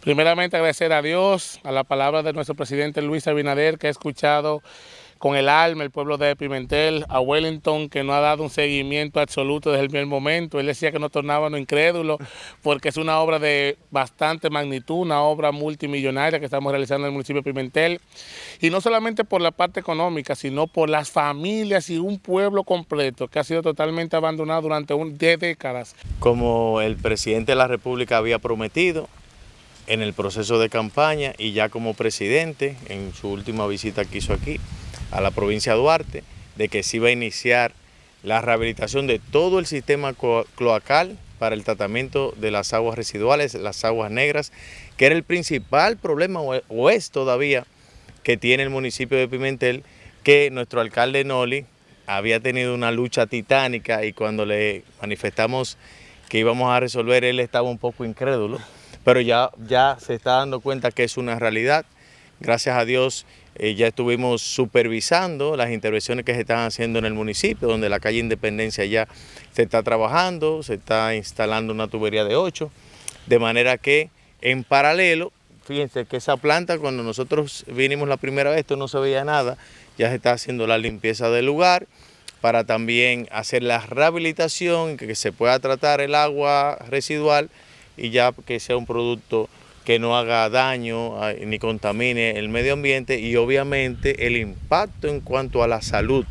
Primeramente agradecer a Dios, a la palabra de nuestro presidente Luis Abinader, que ha escuchado con el alma el pueblo de Pimentel, a Wellington, que no ha dado un seguimiento absoluto desde el primer momento. Él decía que no tornábamos incrédulos, porque es una obra de bastante magnitud, una obra multimillonaria que estamos realizando en el municipio de Pimentel. Y no solamente por la parte económica, sino por las familias y un pueblo completo que ha sido totalmente abandonado durante un, 10 décadas. Como el presidente de la República había prometido, en el proceso de campaña y ya como presidente en su última visita que hizo aquí a la provincia de Duarte, de que se iba a iniciar la rehabilitación de todo el sistema cloacal para el tratamiento de las aguas residuales, las aguas negras, que era el principal problema o es todavía que tiene el municipio de Pimentel, que nuestro alcalde Noli había tenido una lucha titánica y cuando le manifestamos que íbamos a resolver, él estaba un poco incrédulo pero ya, ya se está dando cuenta que es una realidad. Gracias a Dios eh, ya estuvimos supervisando las intervenciones que se están haciendo en el municipio, donde la calle Independencia ya se está trabajando, se está instalando una tubería de 8, de manera que en paralelo, fíjense que esa planta cuando nosotros vinimos la primera vez, esto no se veía nada, ya se está haciendo la limpieza del lugar, para también hacer la rehabilitación, que se pueda tratar el agua residual y ya que sea un producto que no haga daño ni contamine el medio ambiente y obviamente el impacto en cuanto a la salud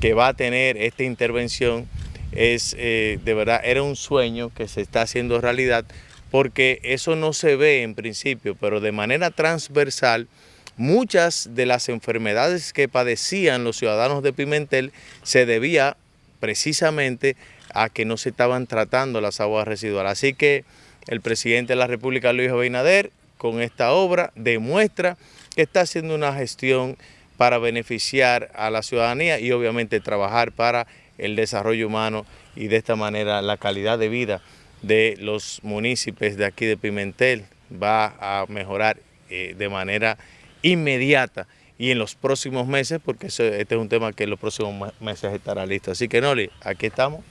que va a tener esta intervención es eh, de verdad, era un sueño que se está haciendo realidad porque eso no se ve en principio, pero de manera transversal muchas de las enfermedades que padecían los ciudadanos de Pimentel se debía precisamente a que no se estaban tratando las aguas residuales. Así que el presidente de la República, Luis Abinader, con esta obra demuestra que está haciendo una gestión para beneficiar a la ciudadanía y obviamente trabajar para el desarrollo humano y de esta manera la calidad de vida de los municipios de aquí de Pimentel va a mejorar eh, de manera inmediata y en los próximos meses, porque este es un tema que en los próximos meses estará listo. Así que Noli, aquí estamos.